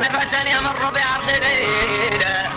مرة يمر بعرض ليلة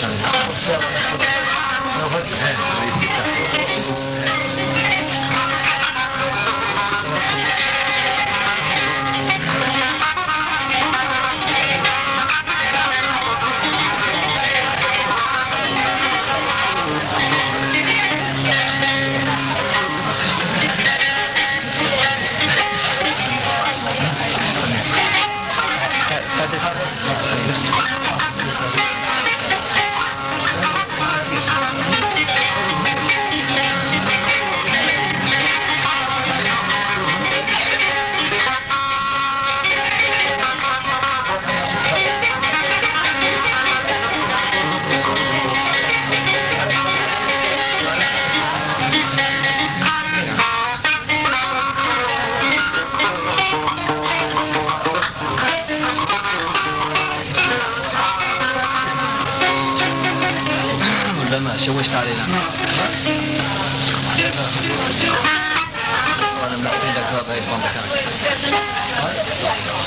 Alexandre. she wished I didn't. Well, I'm not in the club, I'm on the country. What?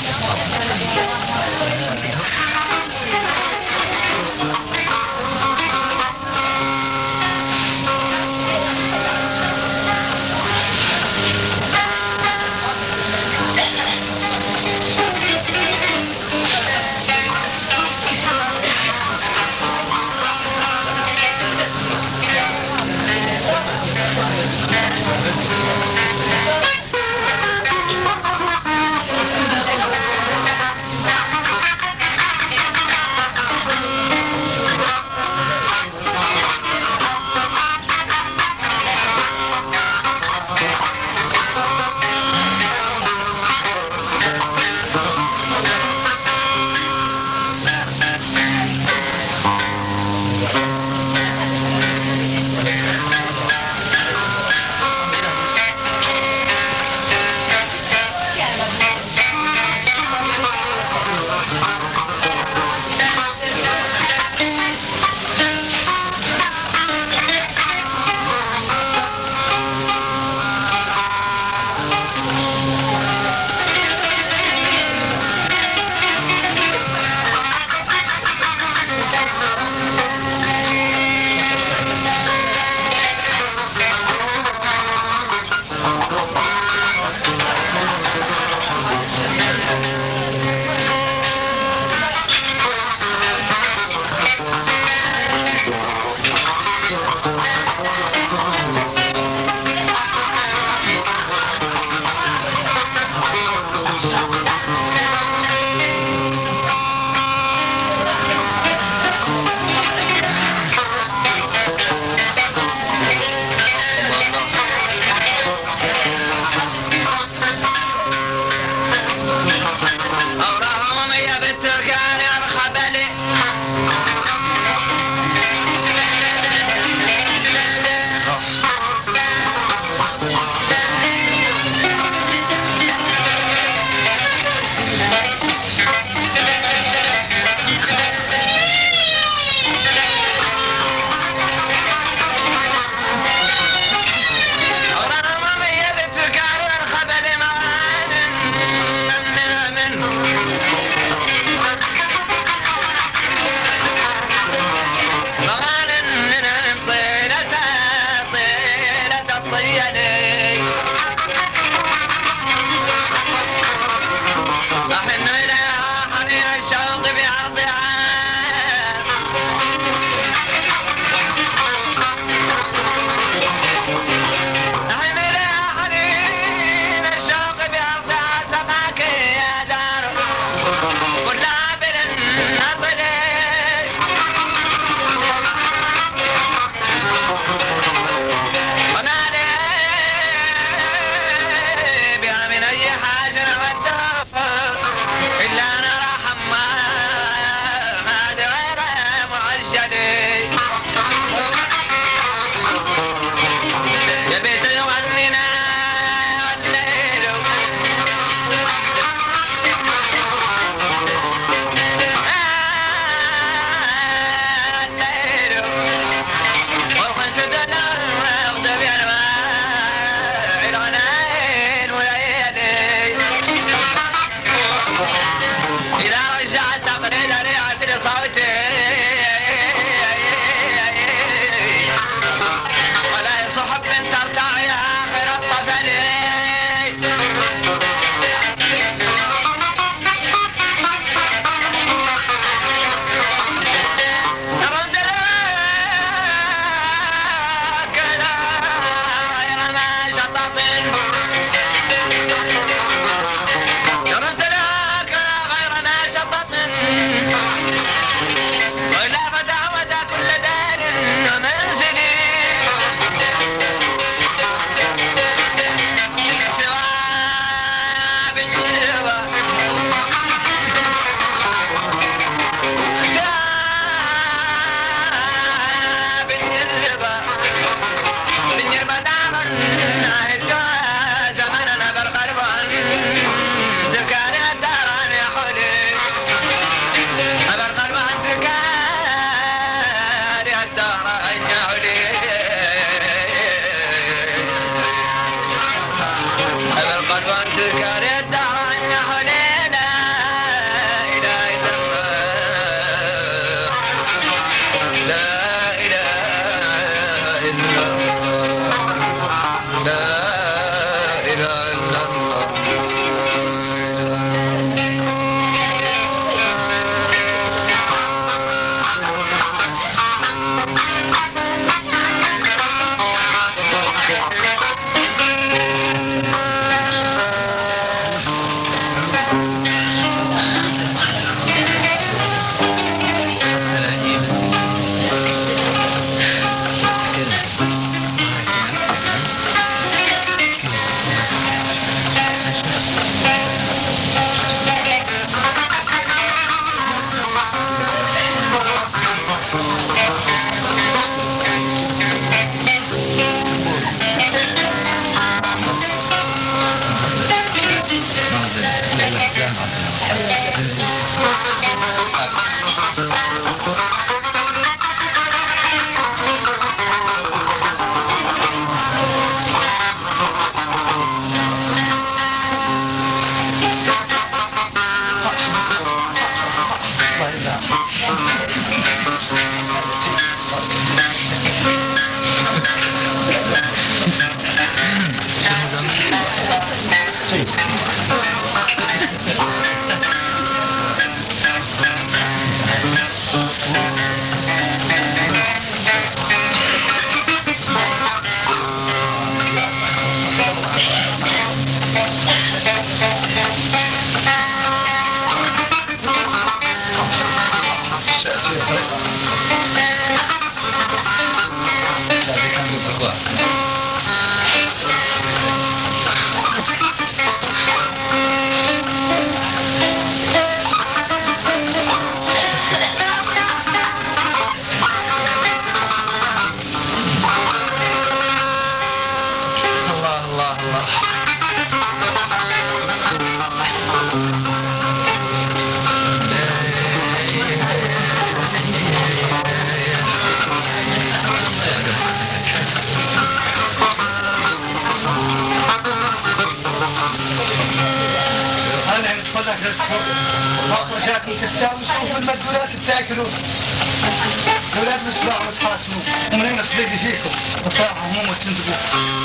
بصراحه هموم وتنتبهوا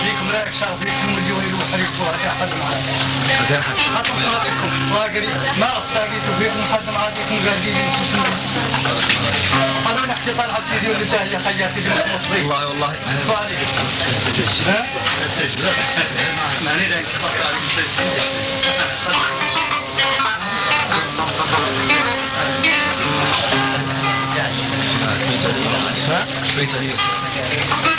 فيكم لا يكسر فيكم يروح عليكم وهي حد معاكم حتى صديقكم واقري ما اصدقيتوا فيكم حد معاكم قاعدين قالوا نحكي طلعت فيديو اللي جاي خياتي بنت مصبي والله والله ها؟ ماني ذاك شوي تغيير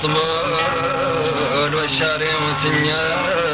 الأحرج المطبول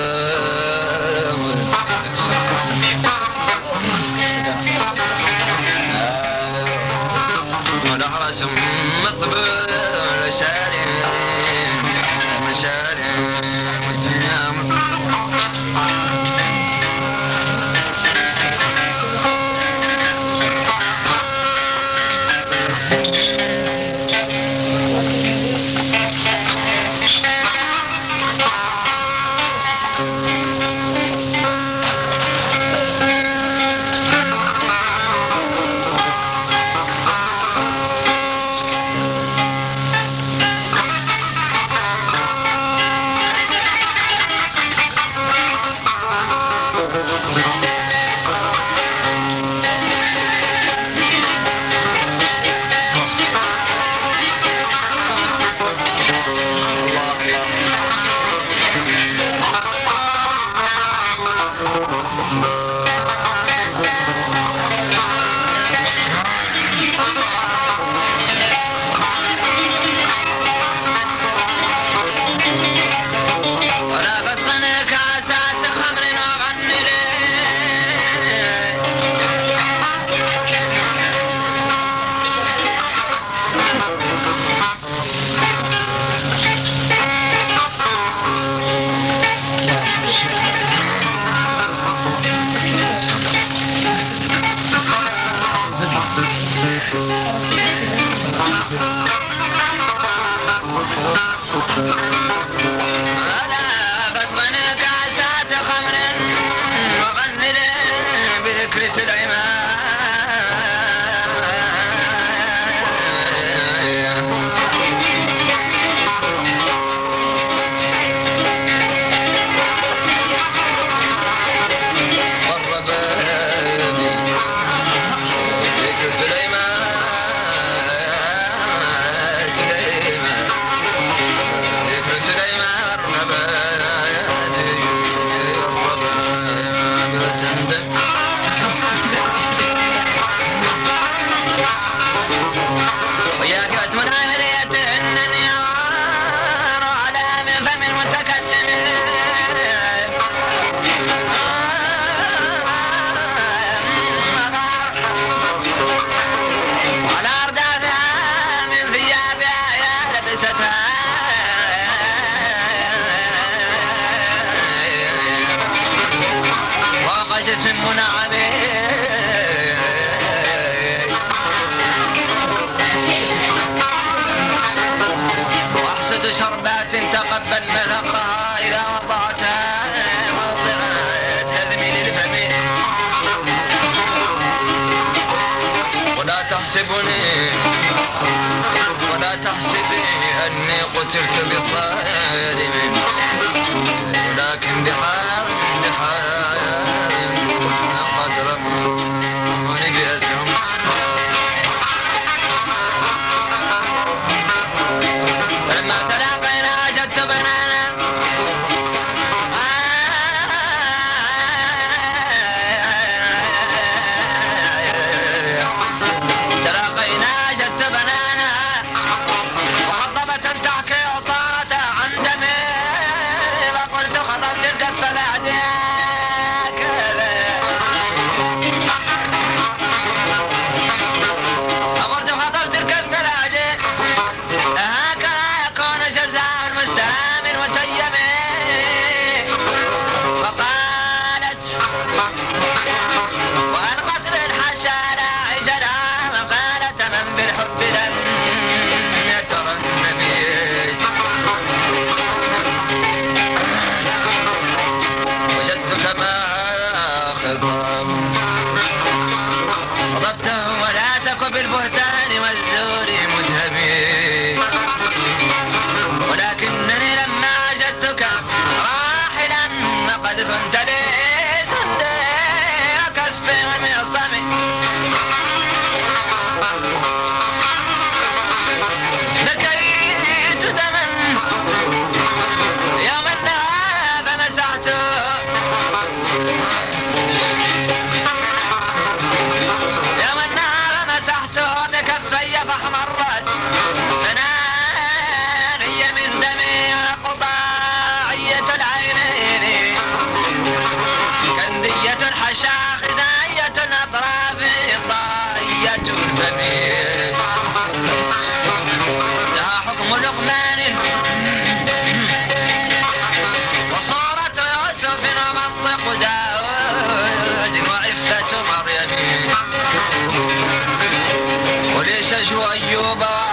تحسبني ولا تحسبي أني قتلت بصائر كما Deixa João Juba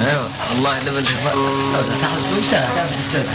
أيوه والله لما تحصل وش تحصل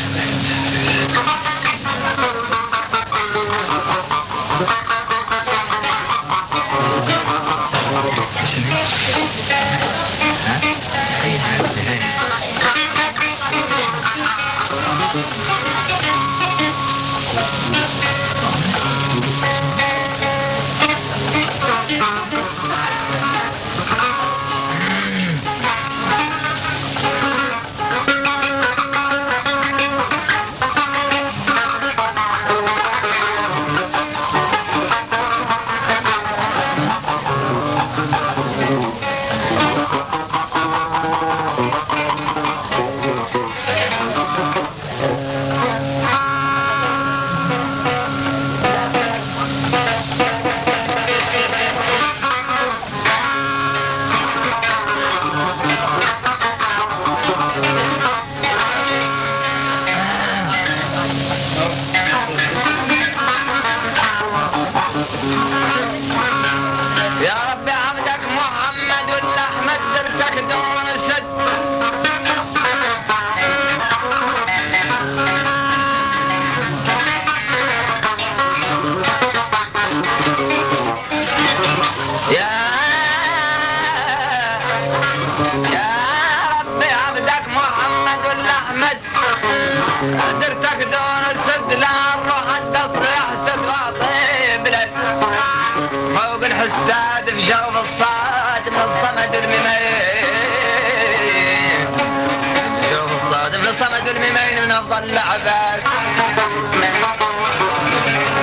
أنا ظل عبال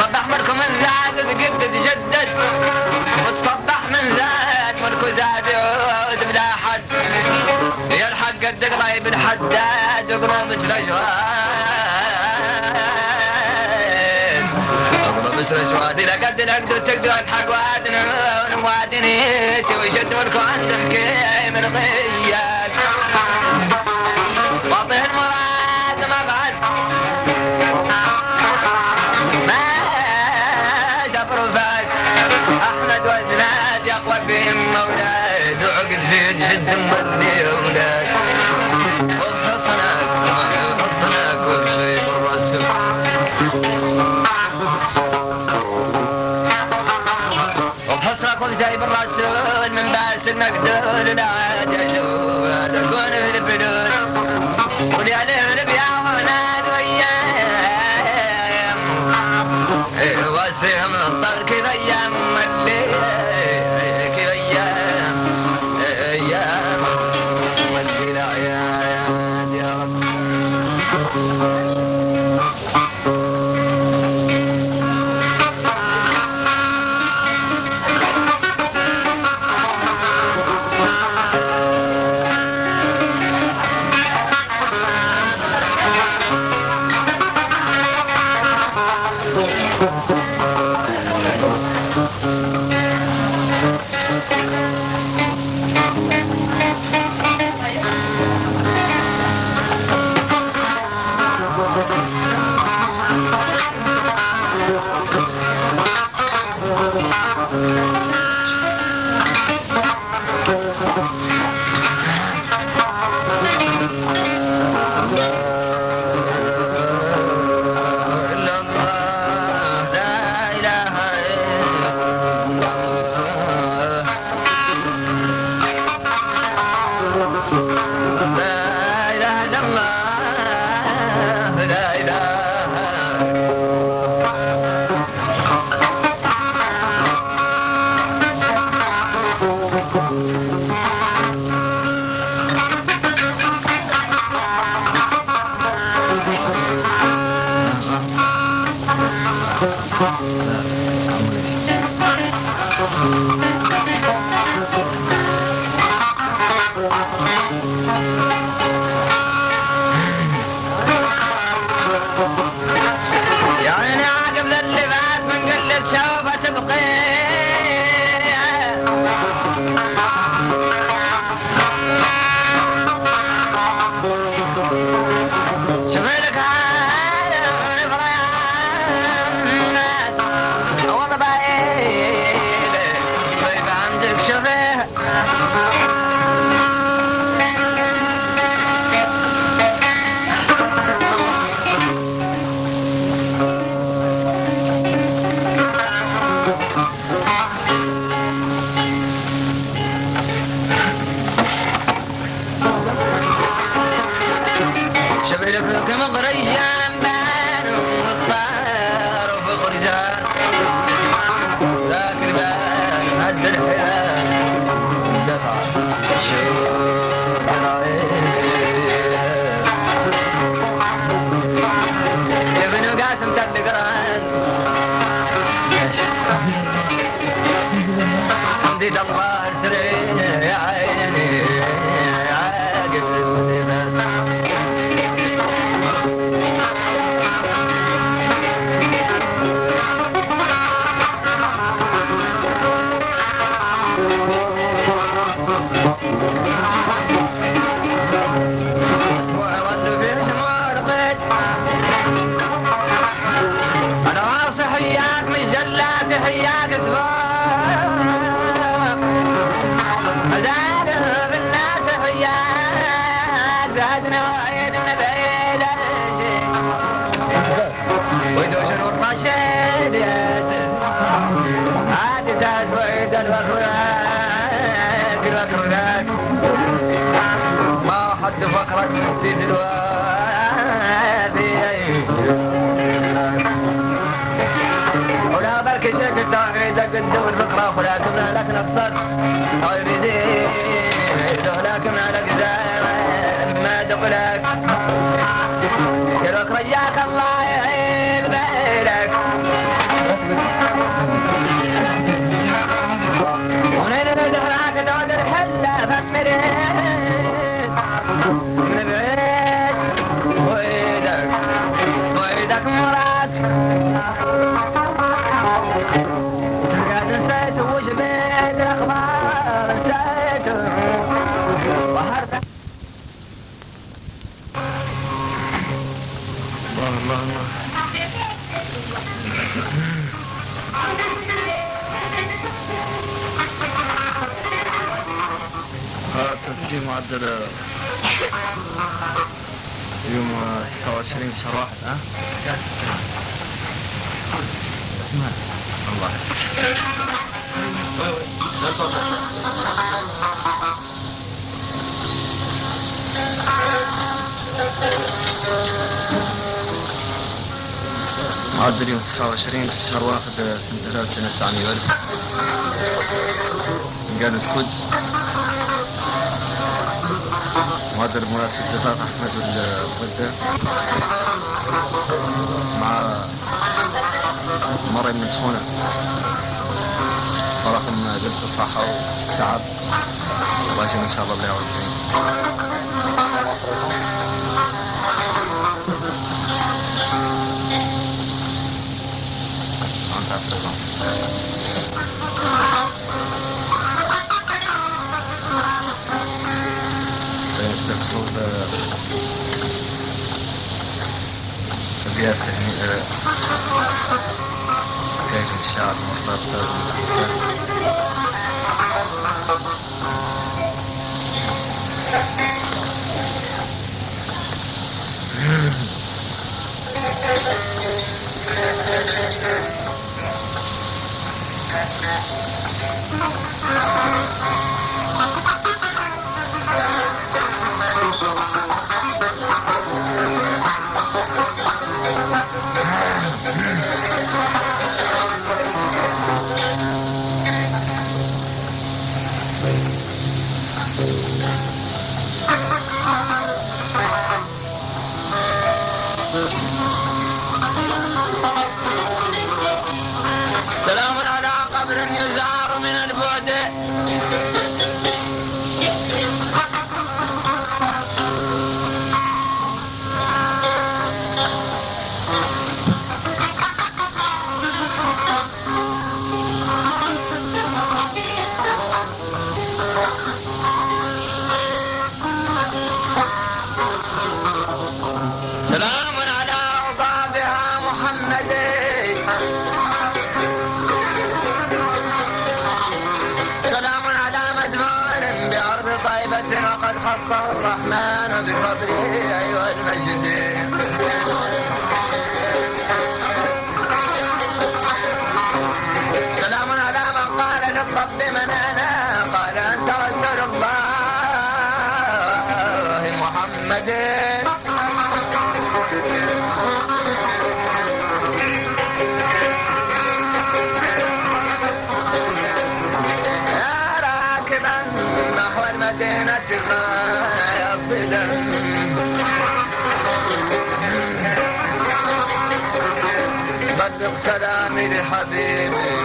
صبح مركم الزاد تجدد. وتفضح وتصبح من زاد ملكو زاد يعود بلا حد يا الحق قد قريب الحداد وقرومة الاجواد وقرومة الاجواد اذا قد نقدر تقدر وادن وادنا وادنيتي وشد ملكو عندك من غياب مقدور دول العادة شوف did Allah معدل يوم 29 شهر واحد ها؟ الله. معدل يوم 29 في شهر واحد سنة 1900 ألف قالوا كد معدل بمناسبة زفاف أحمد والغدة مع مريم من تخونة ورقم قلت الصحة وتعب الله يجزيهم إن شاء الله بالله والخير Diğer terimlere Teyzem şahat mutlatlar أنا قال أنت رسول الله محمد. راكبا نحو المدينة سلامي لحبيبي.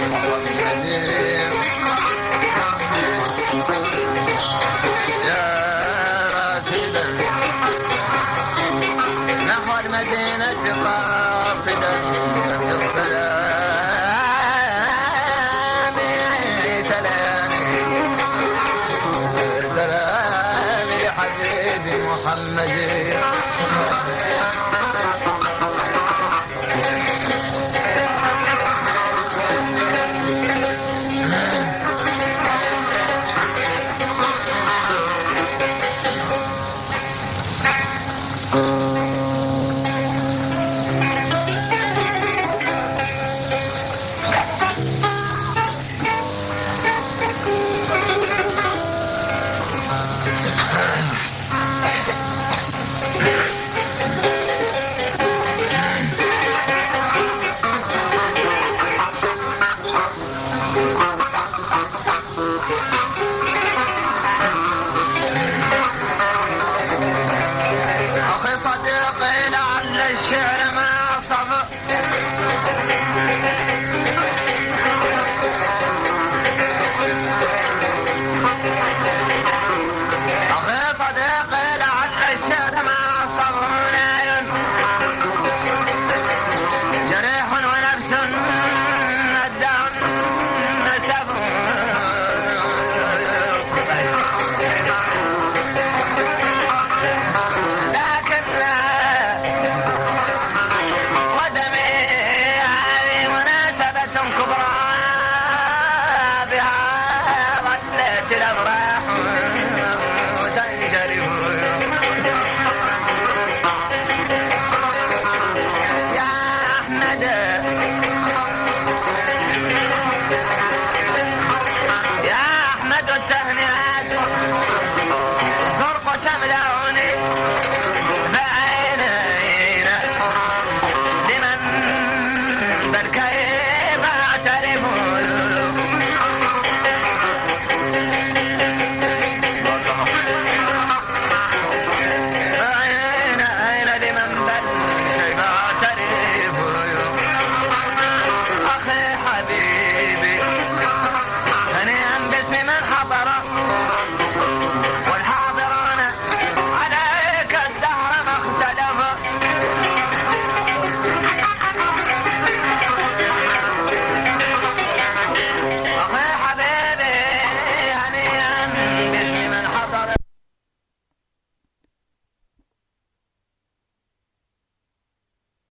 around.